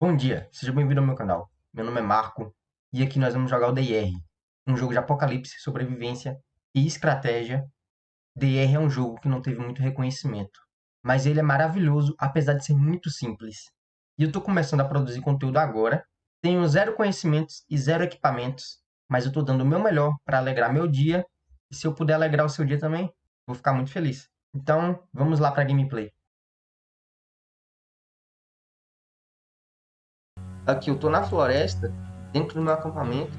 Bom dia, seja bem-vindo ao meu canal. Meu nome é Marco e aqui nós vamos jogar o DIR, um jogo de apocalipse, sobrevivência e estratégia. DIR é um jogo que não teve muito reconhecimento, mas ele é maravilhoso apesar de ser muito simples. E eu estou começando a produzir conteúdo agora, tenho zero conhecimentos e zero equipamentos, mas eu estou dando o meu melhor para alegrar meu dia e se eu puder alegrar o seu dia também, vou ficar muito feliz. Então, vamos lá para a gameplay. Aqui eu tô na floresta, dentro do meu acampamento.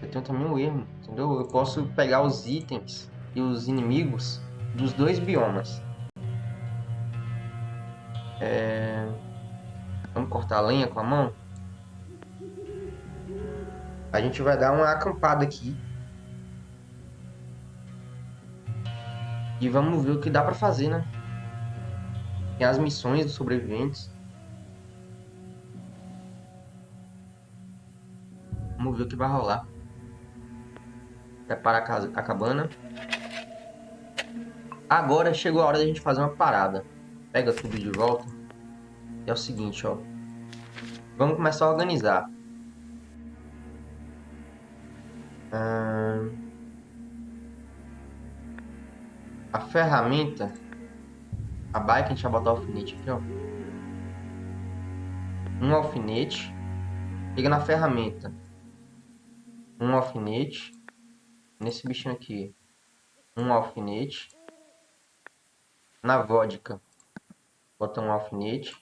Eu tenho também um ermo, entendeu? Eu posso pegar os itens e os inimigos dos dois biomas. É... Vamos cortar a lenha com a mão? A gente vai dar uma acampada aqui. E vamos ver o que dá pra fazer, né? Tem as missões dos sobreviventes. Vamos ver o que vai rolar. Prepara a, casa, a cabana. Agora chegou a hora da gente fazer uma parada. Pega tudo de volta. É o seguinte, ó. Vamos começar a organizar. Hum... A ferramenta... A bike, a gente vai botar o alfinete aqui, ó. Um alfinete. Liga na ferramenta um alfinete. Nesse bichinho aqui, um alfinete. Na vodka, bota um alfinete.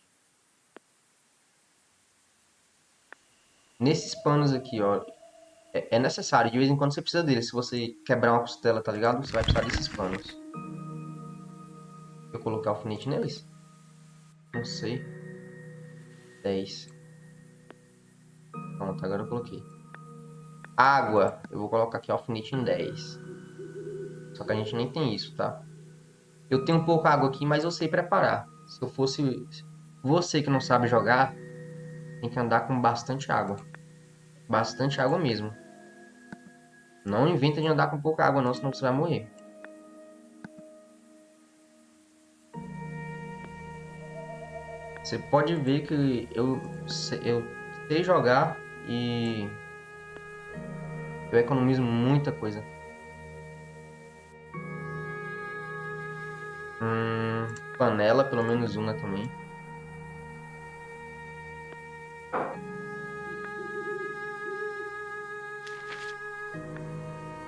Nesses panos aqui, ó, é, é necessário, de vez em quando você precisa deles. Se você quebrar uma costela, tá ligado? Você vai precisar desses panos. Vou colocar alfinete neles? Não sei. 10. Pronto, agora eu coloquei. Água, eu vou colocar aqui alfinete em 10. Só que a gente nem tem isso, tá? Eu tenho pouca água aqui, mas eu sei preparar. Se eu fosse você que não sabe jogar, tem que andar com bastante água. Bastante água mesmo. Não inventa de andar com pouca água não, senão você vai morrer. Você pode ver que eu, eu sei jogar e eu economizo muita coisa. Hum, panela, pelo menos uma também.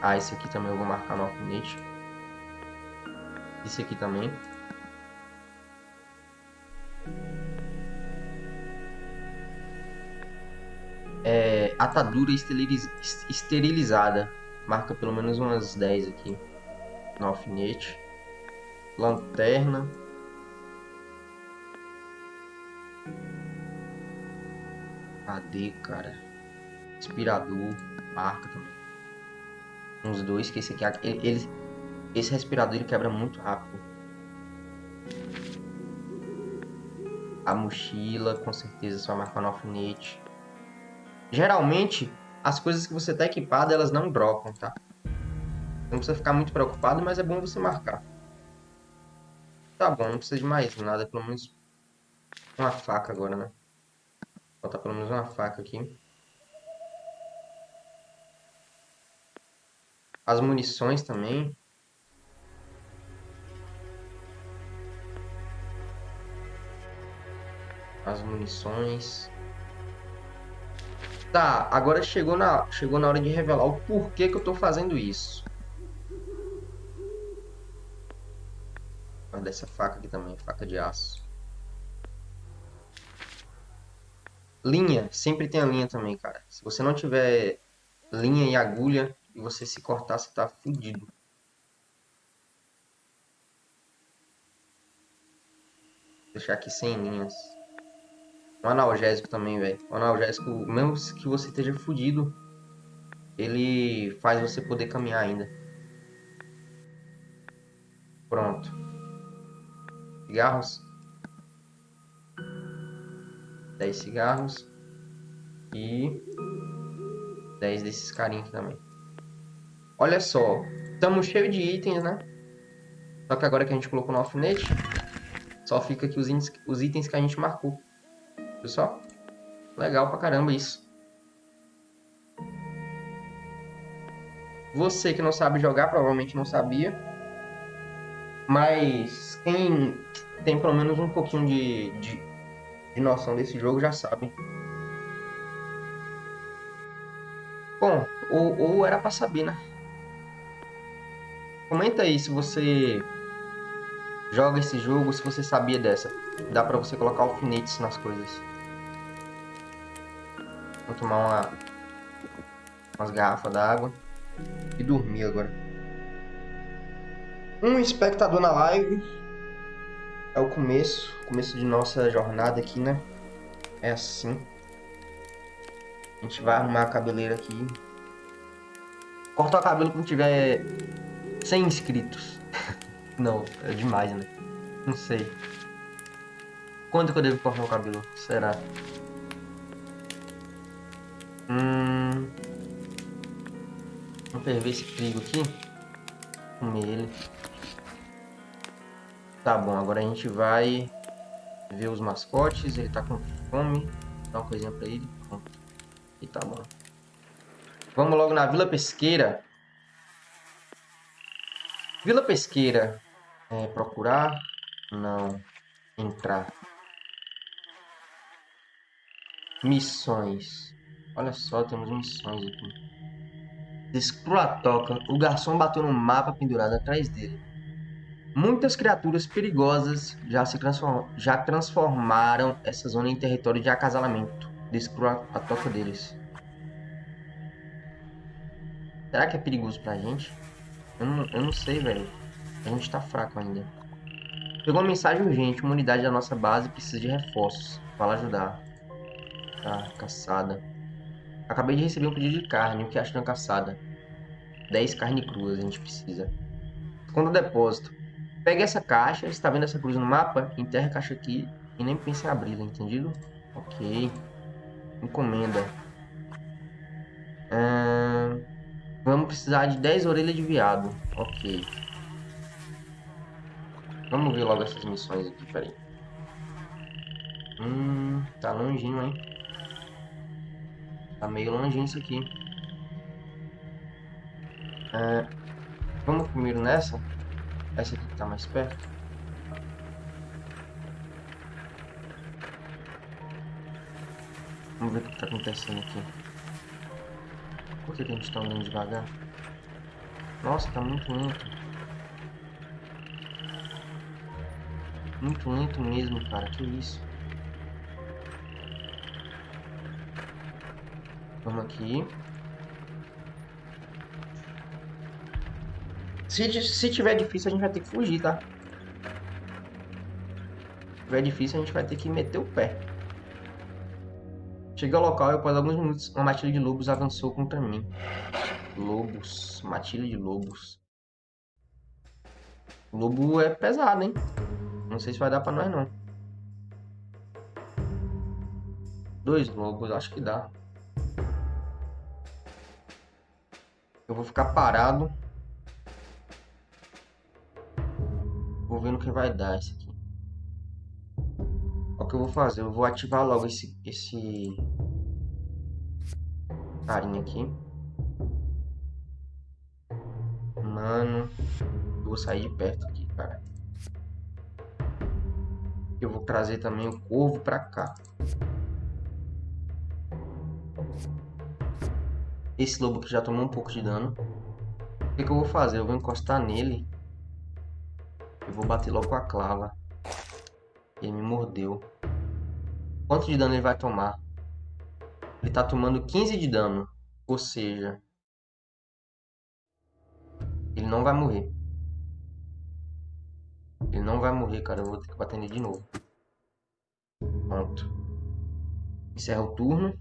Ah, esse aqui também eu vou marcar no alfinete. Esse aqui também. É, atadura esterilizada. Marca pelo menos umas 10 aqui no alfinete. Lanterna. Cadê, cara? Respirador. Marca também. Uns dois, que esse aqui... Ele, esse respirador ele quebra muito rápido. A mochila, com certeza, só marcar no alfinete. Geralmente, as coisas que você está equipado, elas não brocam, tá? Não precisa ficar muito preocupado, mas é bom você marcar. Tá bom, não precisa de mais nada, pelo menos uma faca agora, né? Botar pelo menos uma faca aqui. As munições também. As munições. Tá, agora chegou na, chegou na hora de revelar o porquê que eu tô fazendo isso. Guarda essa faca aqui também, faca de aço. Linha, sempre tem a linha também, cara. Se você não tiver linha e agulha e você se cortar, você tá fudido. Deixar aqui sem linhas. Um analgésico também, velho. Um analgésico, mesmo que você esteja fudido, ele faz você poder caminhar ainda. Pronto. Cigarros. 10 cigarros. E 10 desses carinhos também. Olha só. Estamos cheios de itens, né? Só que agora que a gente colocou no alfinete, só fica aqui os, os itens que a gente marcou. Só? Legal pra caramba isso. Você que não sabe jogar, provavelmente não sabia. Mas quem tem pelo menos um pouquinho de, de, de noção desse jogo já sabe. Bom, ou, ou era pra saber, né? Comenta aí se você joga esse jogo, se você sabia dessa. Dá pra você colocar alfinetes nas coisas. Vou tomar uma, umas garrafas d'água e dormir agora. Um espectador na live. É o começo, começo de nossa jornada aqui, né? É assim. A gente vai arrumar a cabeleira aqui. Cortar o cabelo quando tiver 100 inscritos. Não, é demais, né? Não sei. Quando que eu devo cortar o cabelo? Será? Hum... Vamos ferver esse trigo aqui. Comer ele. Tá bom, agora a gente vai ver os mascotes. Ele tá com fome. Dá uma coisinha pra ele. E tá bom. Vamos logo na Vila Pesqueira. Vila Pesqueira. É, procurar? Não. Entrar. Missões. Olha só, temos missões aqui. Descrua a toca, o garçom bateu no mapa pendurado atrás dele. Muitas criaturas perigosas já se transform já transformaram essa zona em território de acasalamento. Descrua a toca deles. Será que é perigoso pra gente? Eu não, eu não sei, velho. A gente tá fraco ainda. Pegou uma mensagem urgente. Uma unidade da nossa base precisa de reforços. Fala ajudar. Tá, caçada. Acabei de receber um pedido de carne, o que acha de uma caçada? 10 carne cruas a gente precisa. Quando o depósito. Pegue essa caixa, está vendo essa cruz no mapa? Enterra a caixa aqui e nem pense em abri-la, entendido? Ok. Encomenda. Vamos precisar de 10 orelhas de viado. Ok. Vamos ver logo essas missões aqui, peraí. Hum, tá longinho, hein? Tá meio longe isso aqui. É, vamos primeiro nessa. Essa aqui que tá mais perto. Vamos ver o que tá acontecendo aqui. Por que a gente tá andando devagar? Nossa, tá muito lento. Muito lento mesmo, cara. Que isso? Vamos aqui. Se, se tiver difícil, a gente vai ter que fugir, tá? Se tiver difícil, a gente vai ter que meter o pé. Cheguei ao local e após alguns minutos, uma matilha de lobos avançou contra mim. Lobos. Matilha de lobos. O lobo é pesado, hein? Não sei se vai dar pra nós, não. Dois lobos, acho que dá. Eu vou ficar parado. Vou ver no que vai dar isso aqui. O que eu vou fazer? Eu vou ativar logo esse, esse carinha aqui. Mano, eu vou sair de perto aqui, cara. Eu vou trazer também o corvo pra cá. Esse lobo que já tomou um pouco de dano. O que, que eu vou fazer? Eu vou encostar nele. Eu vou bater logo com a clava. Ele me mordeu. Quanto de dano ele vai tomar? Ele tá tomando 15 de dano. Ou seja... Ele não vai morrer. Ele não vai morrer, cara. Eu vou ter que bater nele de novo. Pronto. Encerra o turno.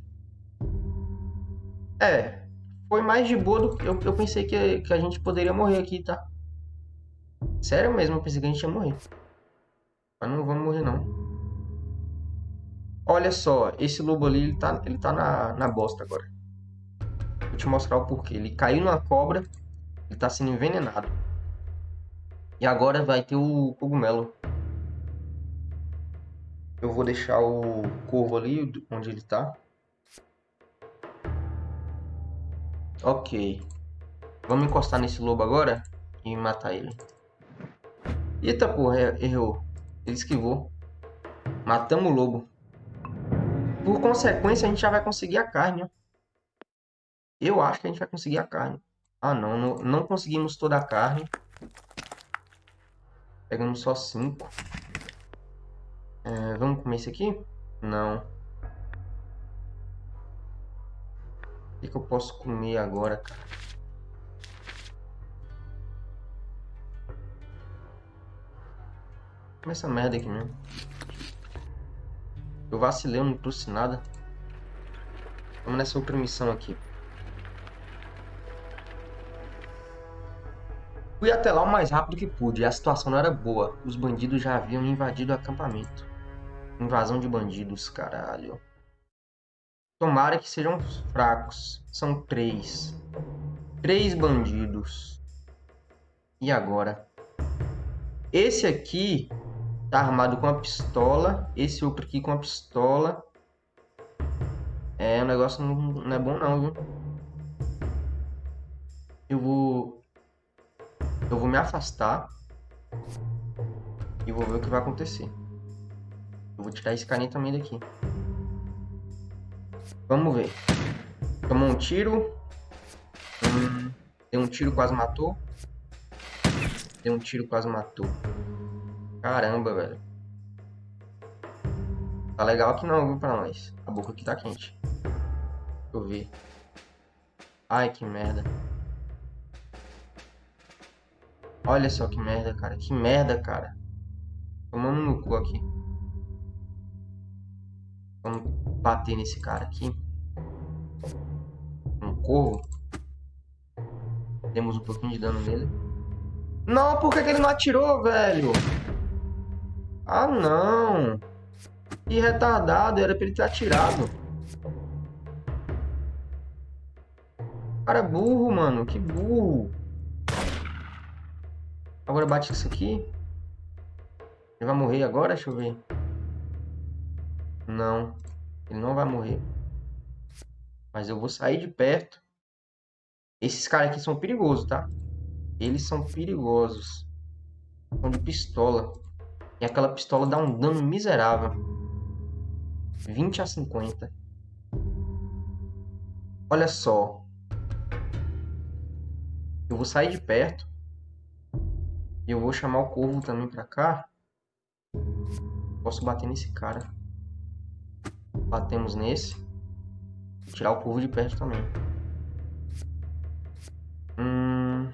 É, foi mais de boa do que eu, eu pensei que, que a gente poderia morrer aqui, tá? Sério mesmo, eu pensei que a gente ia morrer. Mas não vamos morrer, não. Olha só, esse lobo ali, ele tá, ele tá na, na bosta agora. Vou te mostrar o porquê. Ele caiu numa cobra, ele tá sendo envenenado. E agora vai ter o cogumelo. Eu vou deixar o corvo ali, onde ele tá. Ok. Vamos encostar nesse lobo agora e matar ele. Eita porra, errou. Ele esquivou. Matamos o lobo. Por consequência, a gente já vai conseguir a carne. Ó. Eu acho que a gente vai conseguir a carne. Ah, não. Não, não conseguimos toda a carne. Pegamos só cinco. É, vamos comer esse aqui? Não. Que, que eu posso comer agora, cara? Como essa merda aqui mesmo. Eu vacilei, eu não trouxe nada. Vamos nessa outra missão aqui. Fui até lá o mais rápido que pude a situação não era boa. Os bandidos já haviam invadido o acampamento. Invasão de bandidos, caralho. Tomara que sejam fracos. São três. Três bandidos. E agora? Esse aqui tá armado com a pistola. Esse outro aqui com a pistola. É, o negócio não, não é bom não, viu? Eu vou... Eu vou me afastar. E vou ver o que vai acontecer. Eu vou tirar esse carinha também daqui. Vamos ver. Tomou um tiro. Hum, deu um tiro, quase matou. Deu um tiro, quase matou. Caramba, velho. Tá legal aqui não, viu, pra nós. A boca aqui tá quente. Deixa eu ver. Ai, que merda. Olha só que merda, cara. Que merda, cara. Tomamos no cu aqui. Vamos bater nesse cara aqui. Um corvo. Temos um pouquinho de dano nele. Não, por que, que ele não atirou, velho? Ah, não. Que retardado. Era pra ele ter atirado. Cara burro, mano. Que burro. Agora bate isso aqui. Ele vai morrer agora? Deixa eu ver. Não. Ele não vai morrer. Mas eu vou sair de perto. Esses caras aqui são perigosos, tá? Eles são perigosos. São de pistola. E aquela pistola dá um dano miserável. 20 a 50. Olha só. Eu vou sair de perto. E eu vou chamar o corvo também pra cá. Posso bater nesse cara. Batemos nesse. Tirar o corvo de perto também. Hum...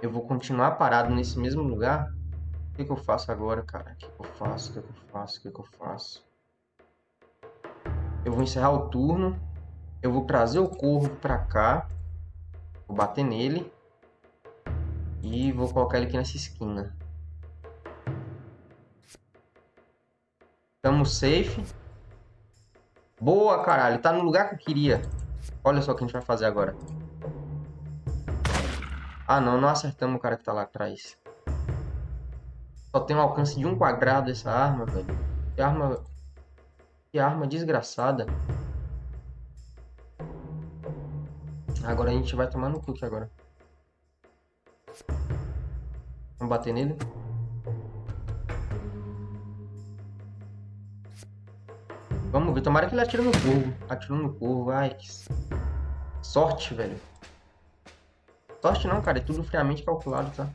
Eu vou continuar parado nesse mesmo lugar? O que, que eu faço agora, cara? O que, que eu faço? O que, que eu faço? O que, que eu faço? Eu vou encerrar o turno. Eu vou trazer o corvo pra cá. Vou bater nele. E vou colocar ele aqui nessa esquina. Tamo safe. Boa, caralho. Tá no lugar que eu queria. Olha só o que a gente vai fazer agora. Ah, não. Não acertamos o cara que tá lá atrás. Só tem um alcance de um quadrado essa arma, velho. Que arma... Que arma desgraçada. Agora a gente vai tomar no cu agora. Vamos bater nele. Vamos ver. Tomara que ele atire no corvo. Atirou no corvo. Ai, que... Sorte, velho. Sorte não, cara. É tudo friamente calculado, tá?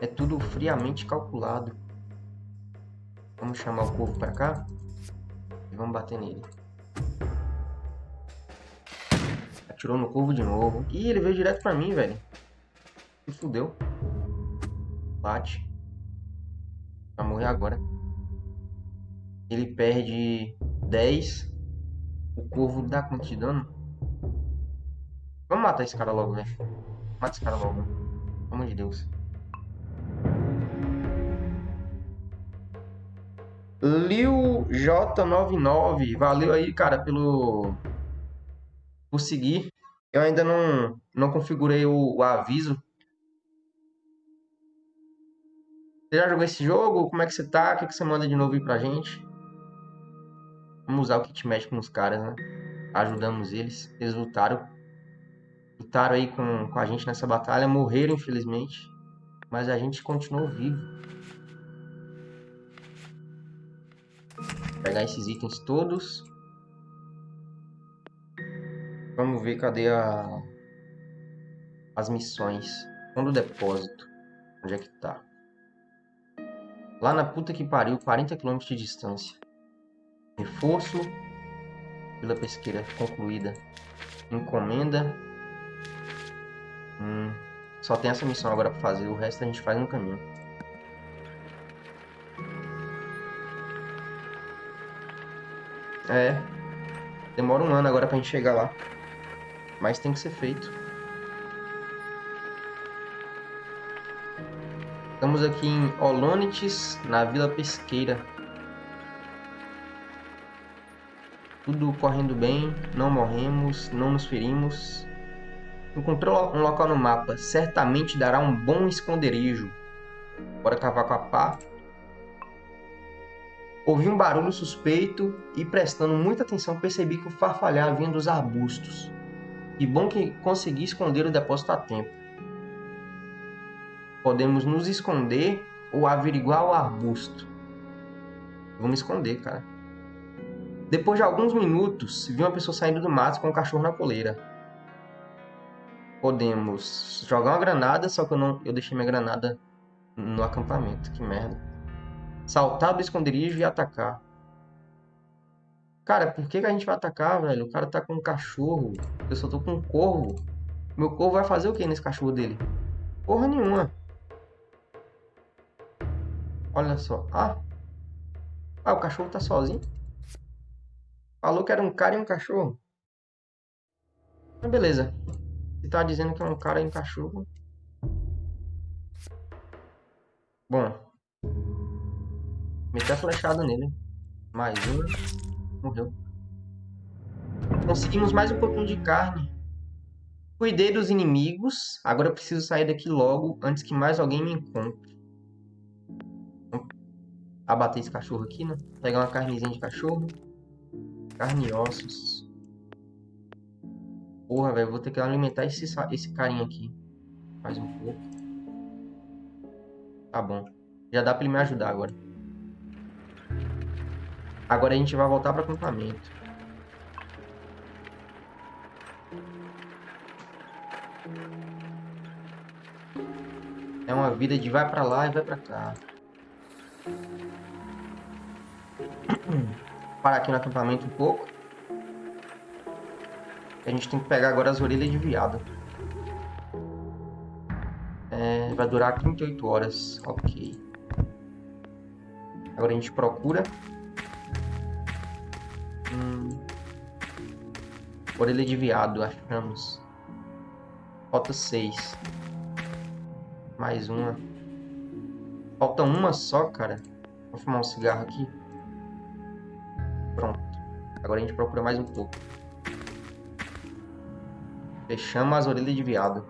É tudo friamente calculado. Vamos chamar o corvo pra cá. E vamos bater nele. Atirou no corvo de novo. Ih, ele veio direto pra mim, velho. Se fudeu. Bate. Vai morrer agora ele perde 10. O corvo dá quanto de dano? Vamos matar esse cara logo, velho. Mata esse cara logo. Pelo amor de Deus. Liu J99. Valeu aí, cara, pelo... Por seguir. Eu ainda não, não configurei o, o aviso Você já jogou esse jogo? Como é que você tá? O que, que você manda de novo aí pra gente? Vamos usar o kit médico nos caras, né? Ajudamos eles. Eles lutaram. Lutaram aí com, com a gente nessa batalha. Morreram, infelizmente. Mas a gente continuou vivo. Vou pegar esses itens todos. Vamos ver cadê a... as missões. Fundo depósito. Onde é que tá? Lá na puta que pariu, 40 km de distância. Reforço. Vila pesqueira concluída. Encomenda. Hum, só tem essa missão agora pra fazer. O resto a gente faz no caminho. É. Demora um ano agora pra gente chegar lá. Mas tem que ser feito. Estamos aqui em Olonites, na Vila Pesqueira. Tudo correndo bem, não morremos, não nos ferimos. Encontrou um local no mapa, certamente dará um bom esconderijo. Bora cavar com a pá. Ouvi um barulho suspeito e, prestando muita atenção, percebi que o farfalhar vinha dos arbustos. E bom que consegui esconder o depósito a tempo. Podemos nos esconder ou averiguar o arbusto. Vamos esconder, cara. Depois de alguns minutos, vi uma pessoa saindo do mato com um cachorro na coleira. Podemos jogar uma granada, só que eu não, eu deixei minha granada no acampamento. Que merda. Saltar do esconderijo e atacar. Cara, por que, que a gente vai atacar, velho? O cara tá com um cachorro. Eu só tô com um corvo. Meu corvo vai fazer o que nesse cachorro dele? Porra nenhuma. Olha só. Ah. Ah, o cachorro tá sozinho. Falou que era um cara e um cachorro. Mas beleza. Se tá dizendo que é um cara e um cachorro. Bom. Meti a flechada nele. Mais um. Morreu. Conseguimos mais um pouquinho de carne. Cuidei dos inimigos. Agora eu preciso sair daqui logo antes que mais alguém me encontre abater esse cachorro aqui, né? Pegar uma carnezinha de cachorro. Carne e ossos. Porra, velho, vou ter que alimentar esse, esse carinha aqui. Mais um pouco. Tá bom. Já dá pra ele me ajudar agora. Agora a gente vai voltar para acampamento. É uma vida de vai para lá e vai para cá. Parar aqui no acampamento um pouco. A gente tem que pegar agora as orelhas de viado. É, vai durar 38 horas. Ok. Agora a gente procura. Hum. Orelha de viado, achamos. Falta 6. Mais uma. Falta uma só, cara. Vou fumar um cigarro aqui. Pronto. Agora a gente procura mais um pouco. Fechamos as orelhas de viado.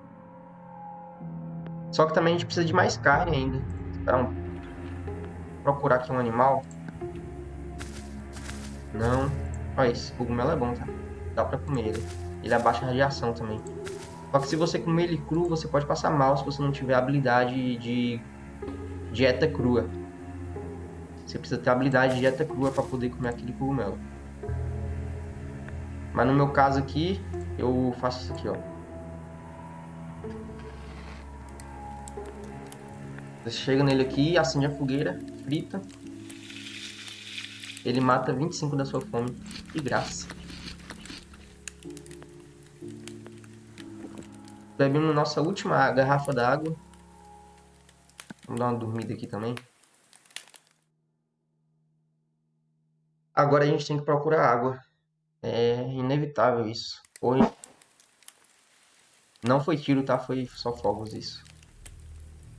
Só que também a gente precisa de mais carne ainda. Um... Procurar aqui um animal. Não. Olha, esse cogumelo é bom, tá? Dá pra comer ele. Ele abaixa a radiação também. Só que se você comer ele cru, você pode passar mal se você não tiver habilidade de dieta crua. Você precisa ter habilidade de dieta crua para poder comer aquele cogumelo. Mas no meu caso aqui, eu faço isso aqui, ó. Você chega nele aqui, acende a fogueira, frita. Ele mata 25 da sua fome. Que graça. Bebemos nossa última garrafa d'água. Vamos dar uma dormida aqui também. Agora a gente tem que procurar água. É inevitável isso. Foi. Não foi tiro, tá? Foi só fogos isso.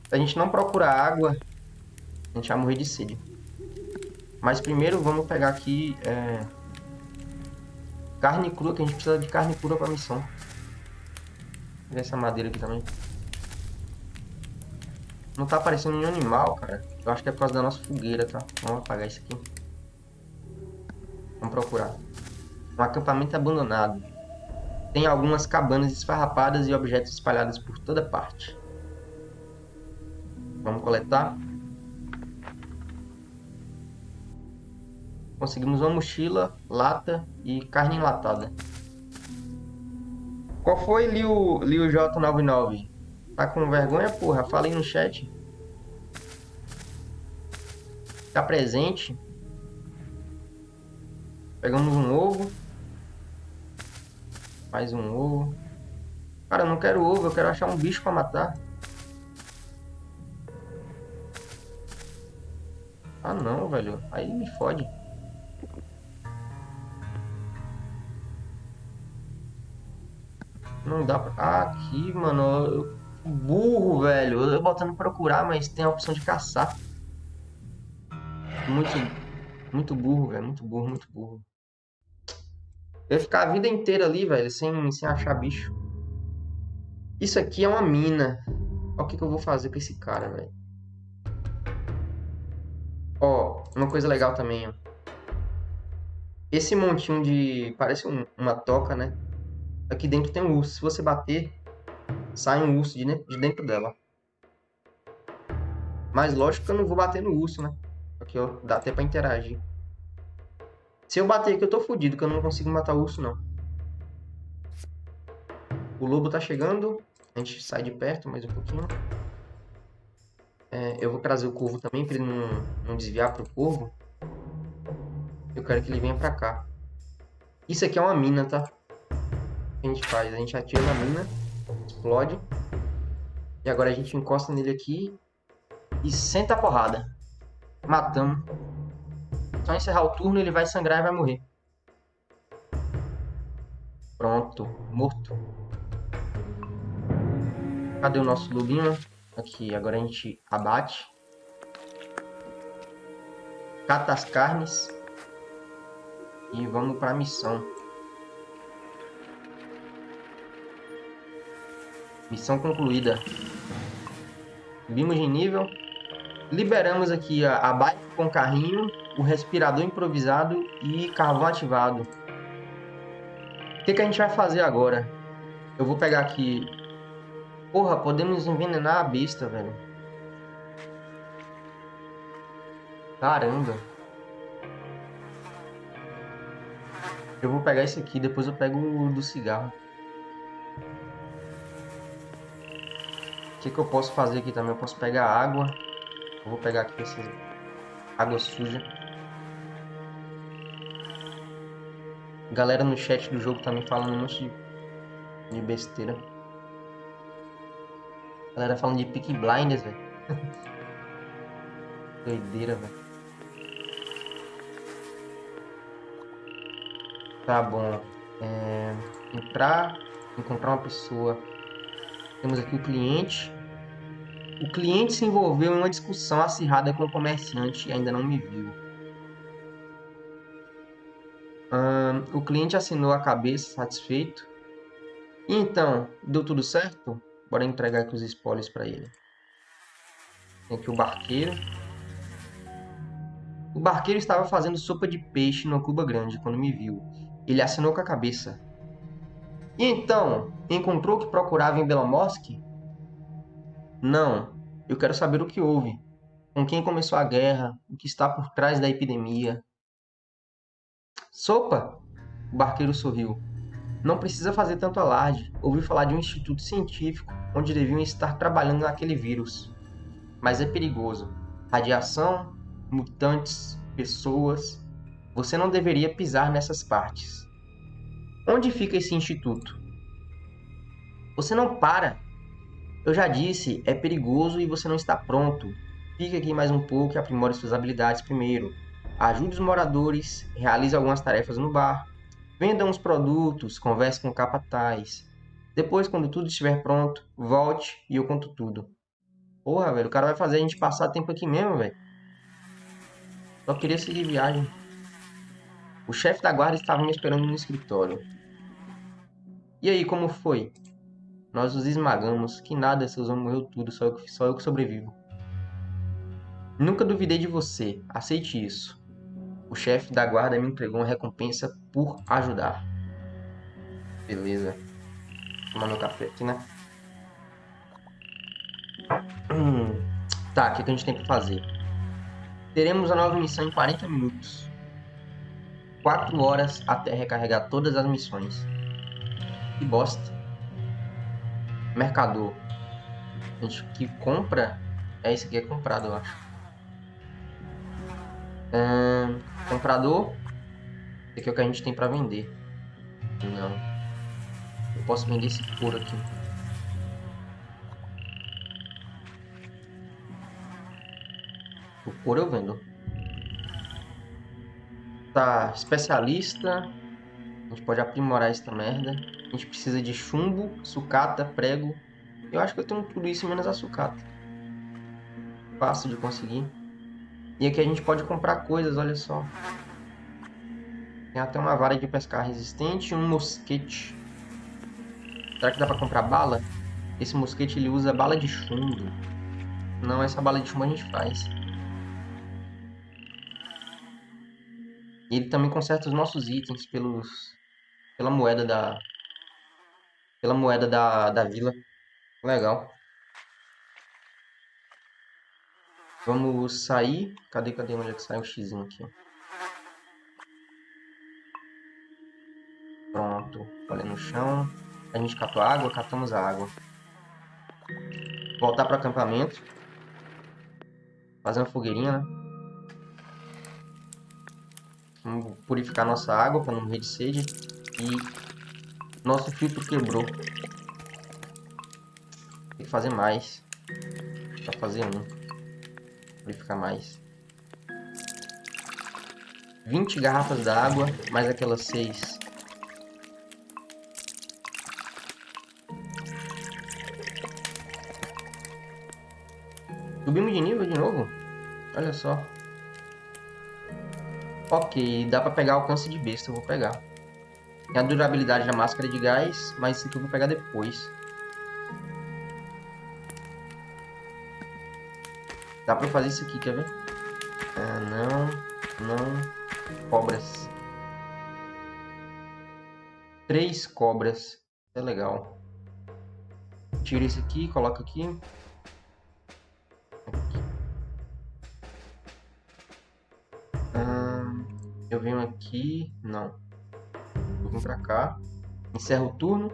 Se a gente não procurar água, a gente vai morrer de sede. Mas primeiro vamos pegar aqui é... carne crua, que a gente precisa de carne crua para missão. Vou essa madeira aqui também. Não tá aparecendo nenhum animal, cara. Eu acho que é por causa da nossa fogueira, tá? Vamos apagar isso aqui. Procurar. Um acampamento abandonado. Tem algumas cabanas esfarrapadas e objetos espalhados por toda parte. Vamos coletar. Conseguimos uma mochila, lata e carne enlatada. Qual foi, Liu, Liu J99? Tá com vergonha, porra? Fala aí no chat. Tá presente. Pegamos um ovo. Mais um ovo. Cara, eu não quero ovo, eu quero achar um bicho pra matar. Ah não, velho. Aí me fode. Não dá pra... Ah, aqui, mano. Eu... Burro, velho. Eu botando procurar, mas tem a opção de caçar. Muito... Muito burro, velho. Muito burro, muito burro. Eu ia ficar a vida inteira ali, velho, sem, sem achar bicho. Isso aqui é uma mina. Olha o que, que eu vou fazer com esse cara, velho. Ó, uma coisa legal também, ó. Esse montinho de... Parece um, uma toca, né? Aqui dentro tem um urso. Se você bater, sai um urso de dentro dela. Mas lógico que eu não vou bater no urso, né? Aqui, ó. Dá até pra interagir. Se eu bater aqui, eu tô fudido, que eu não consigo matar o urso, não. O lobo tá chegando. A gente sai de perto mais um pouquinho. É, eu vou trazer o corvo também, pra ele não, não desviar pro corvo. Eu quero que ele venha pra cá. Isso aqui é uma mina, tá? que a gente faz? A gente atira na mina, explode. E agora a gente encosta nele aqui e senta a porrada. Matamos. Só encerrar o turno ele vai sangrar e vai morrer. Pronto, morto. Cadê o nosso lobinho? Aqui, agora a gente abate. Cata as carnes. E vamos para missão. Missão concluída. Subimos de nível. Liberamos aqui a, a bike com carrinho, o respirador improvisado e carvão ativado. O que, que a gente vai fazer agora? Eu vou pegar aqui... Porra, podemos envenenar a besta, velho. Caramba. Eu vou pegar esse aqui, depois eu pego o do cigarro. O que, que eu posso fazer aqui também? Eu posso pegar água. Eu vou pegar aqui essa água suja. Galera no chat do jogo tá me falando um monte de, besteira. Galera falando de Peak Blinders, velho. Doideira, velho. Tá bom. É, entrar, encontrar uma pessoa temos aqui o cliente. O cliente se envolveu em uma discussão acirrada com o comerciante e ainda não me viu. O cliente assinou a cabeça, satisfeito. E então, deu tudo certo? Bora entregar aqui os spoilers para ele. Tem aqui o barqueiro. O barqueiro estava fazendo sopa de peixe no Cuba Grande quando me viu. Ele assinou com a cabeça. E então, encontrou o que procurava em Belomorsk? Não, eu quero saber o que houve. Com quem começou a guerra? O que está por trás da epidemia? Sopa! O barqueiro sorriu. Não precisa fazer tanto alarde. Ouvi falar de um instituto científico onde deviam estar trabalhando naquele vírus. Mas é perigoso. Radiação, mutantes, pessoas. Você não deveria pisar nessas partes. Onde fica esse instituto? Você não para. Eu já disse, é perigoso e você não está pronto. Fique aqui mais um pouco e aprimore suas habilidades primeiro. Ajude os moradores, realize algumas tarefas no bar, venda uns produtos, converse com o capataz. Depois, quando tudo estiver pronto, volte e eu conto tudo. Porra, velho, o cara vai fazer a gente passar tempo aqui mesmo, velho. Só queria seguir viagem. O chefe da guarda estava me esperando no escritório. E aí, como foi? Nós os esmagamos, que nada, seus homens morreu tudo, só eu, só eu que sobrevivo. Nunca duvidei de você. Aceite isso. O chefe da guarda me entregou uma recompensa por ajudar. Beleza. Tomar meu café aqui, né? Hum. Tá, o que a gente tem que fazer? Teremos a nova missão em 40 minutos. 4 horas até recarregar todas as missões. Que bosta. Mercador. A gente que compra. É esse aqui é comprado, eu acho. Hum, comprador. Esse aqui é o que a gente tem pra vender. Não. Eu posso vender esse couro aqui. O couro eu vendo. Tá, especialista. A gente pode aprimorar essa merda. A gente precisa de chumbo, sucata, prego. Eu acho que eu tenho tudo isso menos a sucata. Fácil de conseguir. E aqui a gente pode comprar coisas, olha só. Tem até uma vara de pescar resistente e um mosquete. Será que dá pra comprar bala? Esse mosquete ele usa bala de chumbo. Não, essa bala de chumbo a gente faz. E ele também conserta os nossos itens pelos, pela moeda da pela moeda da, da vila. Legal. Vamos sair. Cadê, cadê onde é que sai o X aqui? Pronto. Olha no chão. A gente catou água, catamos a água. Voltar para acampamento. Fazer uma fogueirinha, né? Vamos purificar nossa água para não morrer de sede. E nosso filtro quebrou. Tem que fazer mais. Para fazer um. Purificar mais. 20 garrafas d'água, mais aquelas 6. Subimos de nível de novo? Olha só. Ok, dá pra pegar alcance de besta, eu vou pegar. Tem a durabilidade da máscara de gás, mas isso aqui eu vou pegar depois. Dá pra fazer isso aqui, quer ver? Ah, não, não. Cobras. Três cobras. É legal. Tira isso aqui, coloca aqui. Eu venho aqui. Não. Eu vim pra cá. Encerro o turno.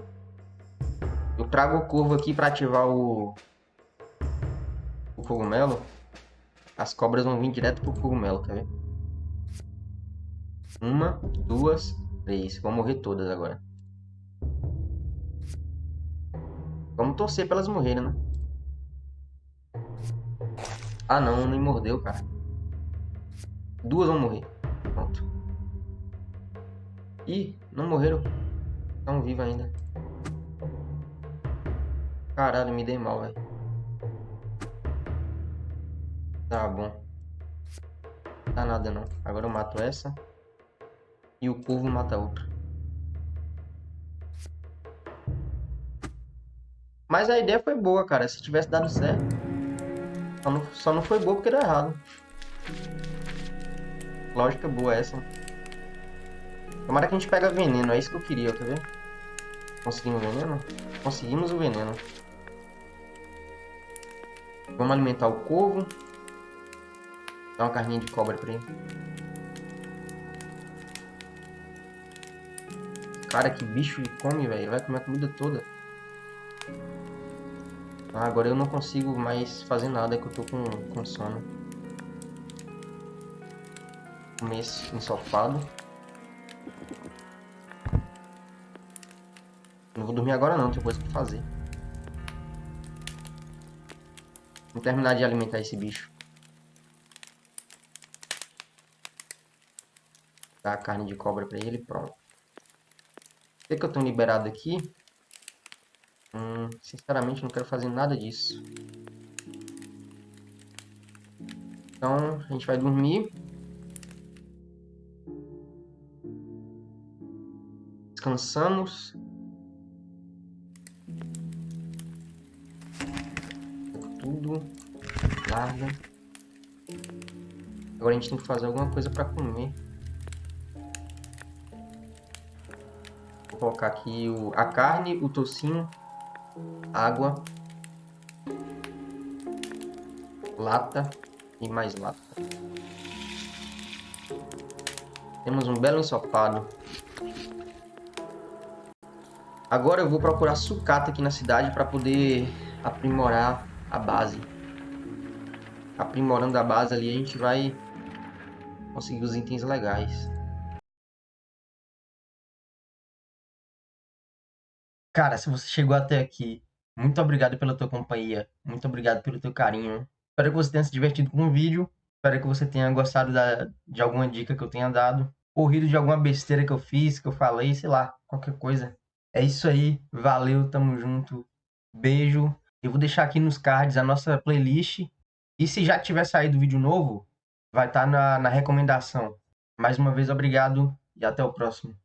Eu trago o corvo aqui para ativar o. O cogumelo. As cobras vão vir direto pro cogumelo, quer ver? Uma, duas, três. Vão morrer todas agora. Vamos torcer pra elas morrerem, né? Ah não, nem mordeu, cara. Duas vão morrer. Pronto. Ih, não morreram. Estão vivos ainda. Caralho, me dei mal, velho. Tá bom. Tá nada não. Agora eu mato essa. E o povo mata outra. Mas a ideia foi boa, cara. Se tivesse dado certo. Só não, só não foi boa porque deu errado. Lógica boa essa. Tomara que a gente pega veneno, é isso que eu queria, quer ver? Conseguimos veneno? Conseguimos o veneno. Vamos alimentar o corvo. Dá uma carninha de cobra pra ele. Cara, que bicho ele come, velho. Vai comer a comida toda. Ah, agora eu não consigo mais fazer nada, que eu tô com, com sono comer esse ensopado. Não vou dormir agora não, tem coisa pra fazer. Vou terminar de alimentar esse bicho. Dar a carne de cobra pra ele pronto. O que, eu tenho liberado aqui? Hum, sinceramente não quero fazer nada disso. Então a gente vai dormir. descansamos. Tudo. Larga. Agora a gente tem que fazer alguma coisa para comer. Colocar aqui o, a carne, o tocinho, água, lata e mais lata. Temos um belo ensopado. Agora eu vou procurar sucata aqui na cidade para poder aprimorar a base. Aprimorando a base ali, a gente vai conseguir os itens legais. Cara, se você chegou até aqui, muito obrigado pela tua companhia, muito obrigado pelo teu carinho. Espero que você tenha se divertido com o vídeo, espero que você tenha gostado da, de alguma dica que eu tenha dado, ou rido de alguma besteira que eu fiz, que eu falei, sei lá, qualquer coisa. É isso aí, valeu, tamo junto, beijo. Eu vou deixar aqui nos cards a nossa playlist, e se já tiver saído vídeo novo, vai estar tá na, na recomendação. Mais uma vez, obrigado e até o próximo.